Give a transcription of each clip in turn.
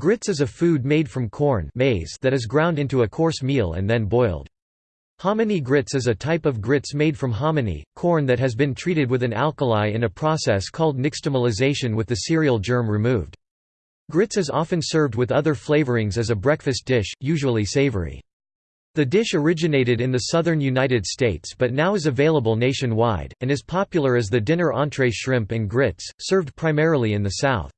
Grits is a food made from corn maize that is ground into a coarse meal and then boiled. Hominy grits is a type of grits made from hominy, corn that has been treated with an alkali in a process called nixtamalization with the cereal germ removed. Grits is often served with other flavorings as a breakfast dish, usually savory. The dish originated in the southern United States but now is available nationwide, and is popular as the dinner entree shrimp and grits, served primarily in the South.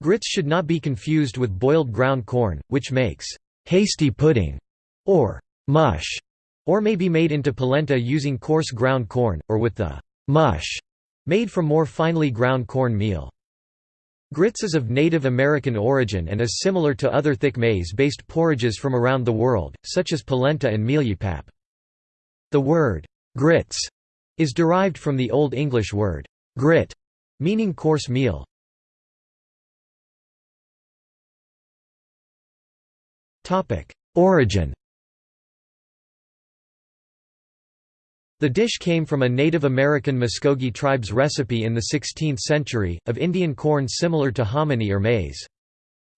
Grits should not be confused with boiled ground corn, which makes hasty pudding or mush, or may be made into polenta using coarse ground corn, or with the mush made from more finely ground corn meal. Grits is of Native American origin and is similar to other thick maize-based porridges from around the world, such as polenta and mieliepap. The word, grits, is derived from the Old English word, grit, meaning coarse meal. Origin The dish came from a Native American Muskogee tribe's recipe in the 16th century, of Indian corn similar to hominy or maize.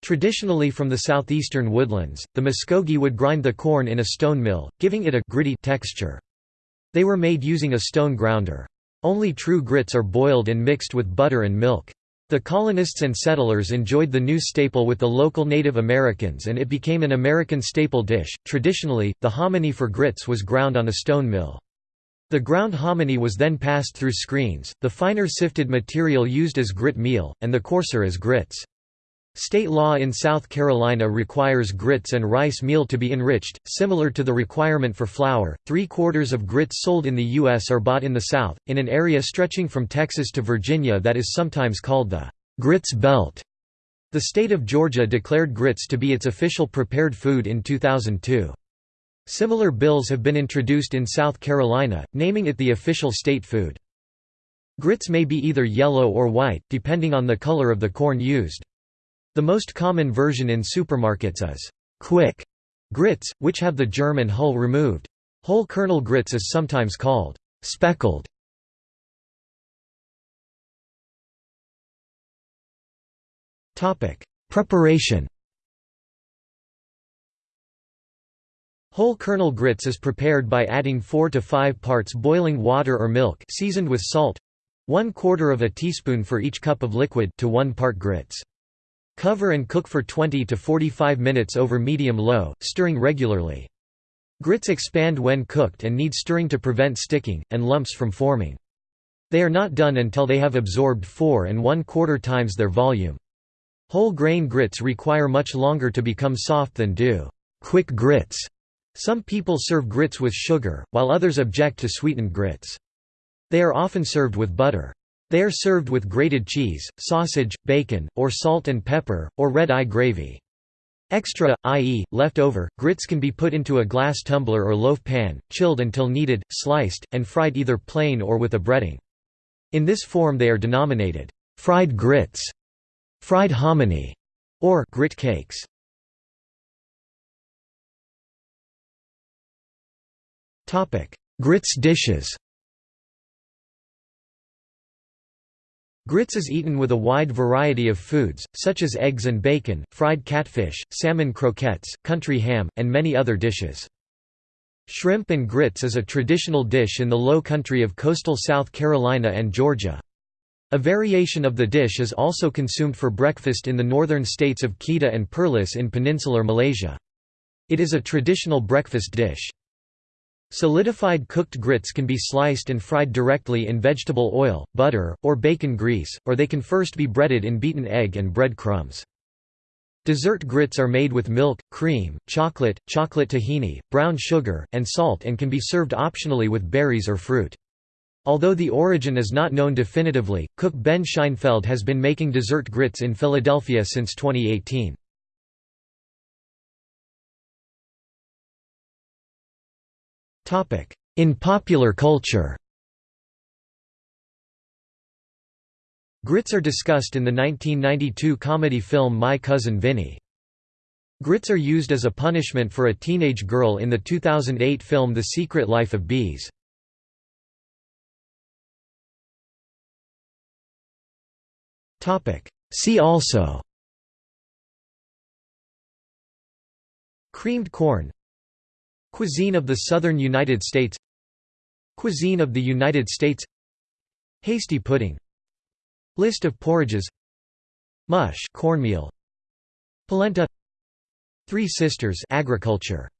Traditionally from the southeastern woodlands, the Muskogee would grind the corn in a stone mill, giving it a gritty texture. They were made using a stone grounder. Only true grits are boiled and mixed with butter and milk. The colonists and settlers enjoyed the new staple with the local Native Americans and it became an American staple dish. Traditionally, the hominy for grits was ground on a stone mill. The ground hominy was then passed through screens, the finer sifted material used as grit meal, and the coarser as grits. State law in South Carolina requires grits and rice meal to be enriched, similar to the requirement for flour. Three quarters of grits sold in the U.S. are bought in the South, in an area stretching from Texas to Virginia that is sometimes called the Grits Belt. The state of Georgia declared grits to be its official prepared food in 2002. Similar bills have been introduced in South Carolina, naming it the official state food. Grits may be either yellow or white, depending on the color of the corn used. The most common version in supermarkets is quick grits, which have the germ and hull removed. Whole kernel grits is sometimes called speckled. Preparation Whole kernel grits is prepared by adding 4 to 5 parts boiling water or milk seasoned with salt 1 quarter of a teaspoon for each cup of liquid to 1 part grits. Cover and cook for 20 to 45 minutes over medium-low, stirring regularly. Grits expand when cooked and need stirring to prevent sticking, and lumps from forming. They are not done until they have absorbed 4 and 1 quarter times their volume. Whole grain grits require much longer to become soft than do quick grits. Some people serve grits with sugar, while others object to sweetened grits. They are often served with butter. They are served with grated cheese, sausage, bacon, or salt and pepper, or red-eye gravy. Extra, i.e., leftover, grits can be put into a glass tumbler or loaf pan, chilled until needed, sliced, and fried either plain or with a breading. In this form they are denominated fried grits, fried hominy, or grit cakes. Grits dishes Grits is eaten with a wide variety of foods, such as eggs and bacon, fried catfish, salmon croquettes, country ham, and many other dishes. Shrimp and grits is a traditional dish in the low country of coastal South Carolina and Georgia. A variation of the dish is also consumed for breakfast in the northern states of Kedah and Perlis in peninsular Malaysia. It is a traditional breakfast dish. Solidified cooked grits can be sliced and fried directly in vegetable oil, butter, or bacon grease, or they can first be breaded in beaten egg and bread crumbs. Dessert grits are made with milk, cream, chocolate, chocolate tahini, brown sugar, and salt and can be served optionally with berries or fruit. Although the origin is not known definitively, cook Ben Scheinfeld has been making dessert grits in Philadelphia since 2018. In popular culture Grits are discussed in the 1992 comedy film My Cousin Vinny. Grits are used as a punishment for a teenage girl in the 2008 film The Secret Life of Bees. See also Creamed corn Cuisine of the Southern United States. Cuisine of the United States. Hasty pudding. List of porridges. Mush cornmeal. Polenta. Three Sisters agriculture